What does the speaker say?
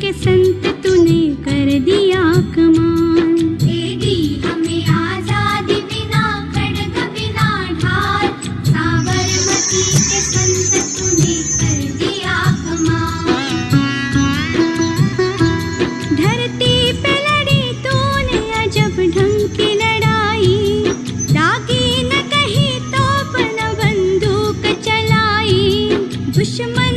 के संत तूने कर दिया कमाल। दे हमें आज़ादी बिना खड़ग बिना ढाल। साबरमती के संत तूने कर दिया कमाल। धरती पे लड़ी तूने अजब ढंग की लड़ाई। दागी न कही तो बंदूक चलाई। दुश्मन